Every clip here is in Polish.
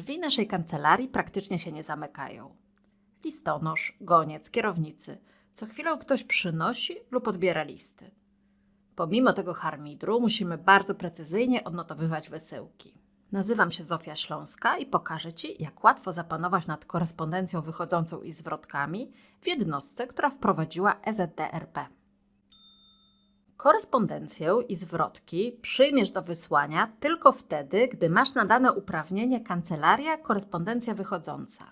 Drzwi naszej kancelarii praktycznie się nie zamykają. Listonosz, goniec, kierownicy. Co chwilę ktoś przynosi lub odbiera listy. Pomimo tego harmidru musimy bardzo precyzyjnie odnotowywać wysyłki. Nazywam się Zofia Śląska i pokażę Ci, jak łatwo zapanować nad korespondencją wychodzącą i zwrotkami w jednostce, która wprowadziła EZDRP. Korespondencję i zwrotki przyjmiesz do wysłania tylko wtedy, gdy masz nadane uprawnienie Kancelaria Korespondencja Wychodząca.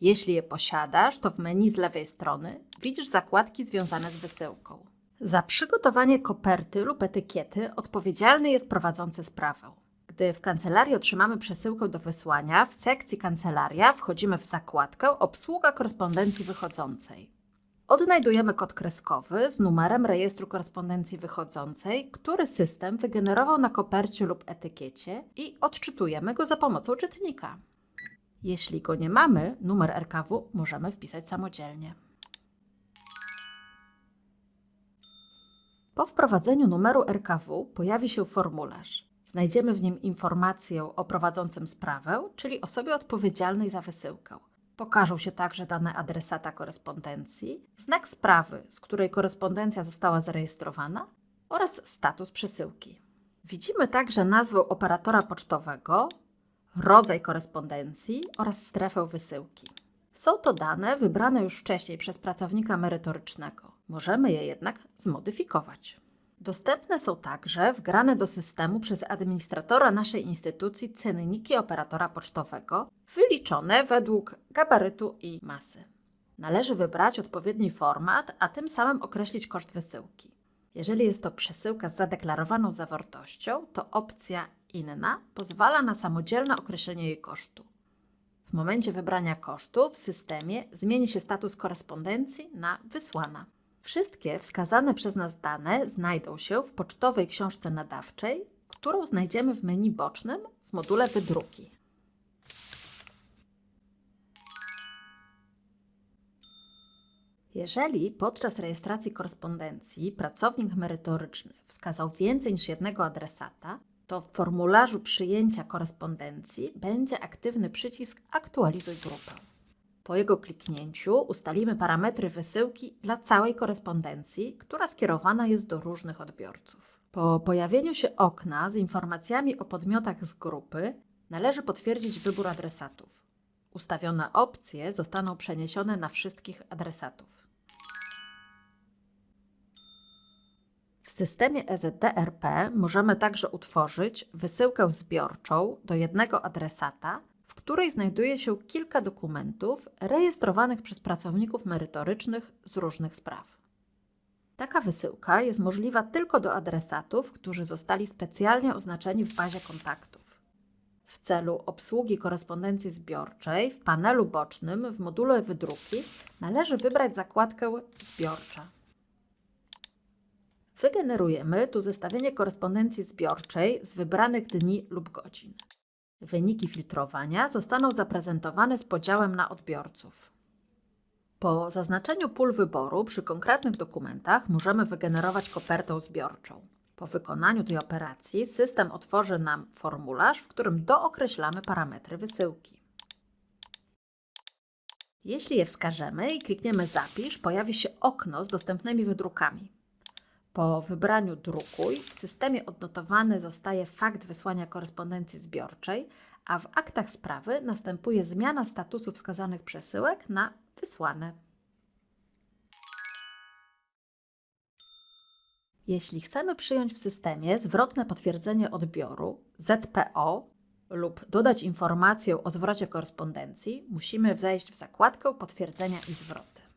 Jeśli je posiadasz, to w menu z lewej strony widzisz zakładki związane z wysyłką. Za przygotowanie koperty lub etykiety odpowiedzialny jest prowadzący sprawę. Gdy w kancelarii otrzymamy przesyłkę do wysłania, w sekcji Kancelaria wchodzimy w zakładkę Obsługa korespondencji wychodzącej. Odnajdujemy kod kreskowy z numerem rejestru korespondencji wychodzącej, który system wygenerował na kopercie lub etykiecie i odczytujemy go za pomocą czytnika. Jeśli go nie mamy, numer RKW możemy wpisać samodzielnie. Po wprowadzeniu numeru RKW pojawi się formularz. Znajdziemy w nim informację o prowadzącym sprawę, czyli osobie odpowiedzialnej za wysyłkę. Pokażą się także dane adresata korespondencji, znak sprawy, z której korespondencja została zarejestrowana oraz status przesyłki. Widzimy także nazwę operatora pocztowego, rodzaj korespondencji oraz strefę wysyłki. Są to dane wybrane już wcześniej przez pracownika merytorycznego. Możemy je jednak zmodyfikować. Dostępne są także wgrane do systemu przez administratora naszej instytucji cenniki operatora pocztowego, wyliczone według gabarytu i masy. Należy wybrać odpowiedni format, a tym samym określić koszt wysyłki. Jeżeli jest to przesyłka z zadeklarowaną zawartością, to opcja Inna pozwala na samodzielne określenie jej kosztu. W momencie wybrania kosztu w systemie zmieni się status korespondencji na wysłana. Wszystkie wskazane przez nas dane znajdą się w pocztowej książce nadawczej, którą znajdziemy w menu bocznym w module Wydruki. Jeżeli podczas rejestracji korespondencji pracownik merytoryczny wskazał więcej niż jednego adresata, to w formularzu przyjęcia korespondencji będzie aktywny przycisk Aktualizuj grupę. Po jego kliknięciu ustalimy parametry wysyłki dla całej korespondencji, która skierowana jest do różnych odbiorców. Po pojawieniu się okna z informacjami o podmiotach z grupy należy potwierdzić wybór adresatów. Ustawione opcje zostaną przeniesione na wszystkich adresatów. W systemie EZDRP możemy także utworzyć wysyłkę zbiorczą do jednego adresata, której znajduje się kilka dokumentów rejestrowanych przez pracowników merytorycznych z różnych spraw. Taka wysyłka jest możliwa tylko do adresatów, którzy zostali specjalnie oznaczeni w bazie kontaktów. W celu obsługi korespondencji zbiorczej w panelu bocznym w module Wydruki należy wybrać zakładkę Zbiorcza. Wygenerujemy tu zestawienie korespondencji zbiorczej z wybranych dni lub godzin. Wyniki filtrowania zostaną zaprezentowane z podziałem na odbiorców. Po zaznaczeniu pól wyboru przy konkretnych dokumentach możemy wygenerować kopertę zbiorczą. Po wykonaniu tej operacji system otworzy nam formularz, w którym dookreślamy parametry wysyłki. Jeśli je wskażemy i klikniemy Zapisz, pojawi się okno z dostępnymi wydrukami. Po wybraniu Drukuj w systemie odnotowany zostaje fakt wysłania korespondencji zbiorczej, a w aktach sprawy następuje zmiana statusu wskazanych przesyłek na wysłane. Jeśli chcemy przyjąć w systemie zwrotne potwierdzenie odbioru ZPO lub dodać informację o zwrocie korespondencji, musimy wejść w zakładkę Potwierdzenia i zwroty.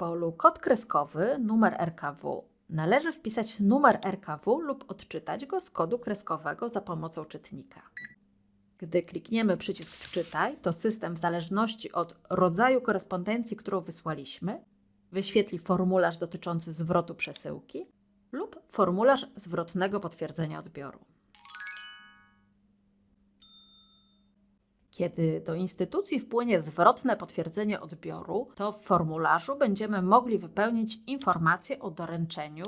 Polu kod kreskowy numer RKW należy wpisać numer RKW lub odczytać go z kodu kreskowego za pomocą czytnika. Gdy klikniemy przycisk Wczytaj, to system w zależności od rodzaju korespondencji, którą wysłaliśmy, wyświetli formularz dotyczący zwrotu przesyłki lub formularz zwrotnego potwierdzenia odbioru. Kiedy do instytucji wpłynie zwrotne potwierdzenie odbioru, to w formularzu będziemy mogli wypełnić informacje o doręczeniu,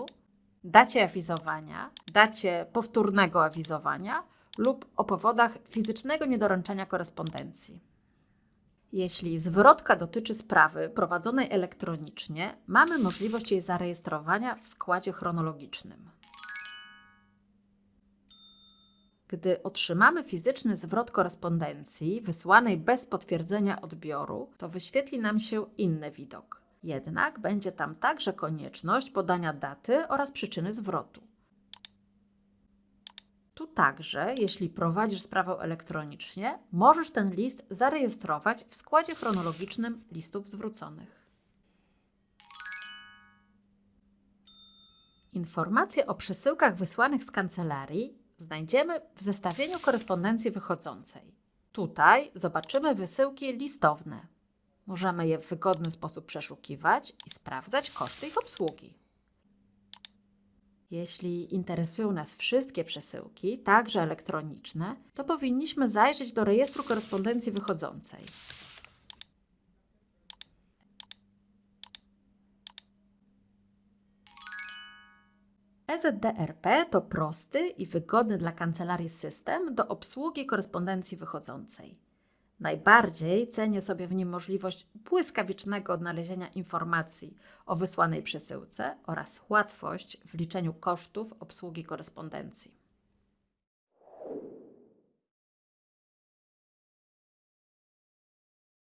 dacie awizowania, dacie powtórnego awizowania lub o powodach fizycznego niedoręczenia korespondencji. Jeśli zwrotka dotyczy sprawy prowadzonej elektronicznie, mamy możliwość jej zarejestrowania w składzie chronologicznym. Gdy otrzymamy fizyczny zwrot korespondencji wysłanej bez potwierdzenia odbioru, to wyświetli nam się inny widok. Jednak będzie tam także konieczność podania daty oraz przyczyny zwrotu. Tu także, jeśli prowadzisz sprawę elektronicznie, możesz ten list zarejestrować w składzie chronologicznym listów zwróconych. Informacje o przesyłkach wysłanych z kancelarii znajdziemy w zestawieniu korespondencji wychodzącej. Tutaj zobaczymy wysyłki listowne. Możemy je w wygodny sposób przeszukiwać i sprawdzać koszty ich obsługi. Jeśli interesują nas wszystkie przesyłki, także elektroniczne, to powinniśmy zajrzeć do rejestru korespondencji wychodzącej. EZDRP to prosty i wygodny dla kancelarii system do obsługi korespondencji wychodzącej. Najbardziej cenię sobie w nim możliwość błyskawicznego odnalezienia informacji o wysłanej przesyłce oraz łatwość w liczeniu kosztów obsługi korespondencji.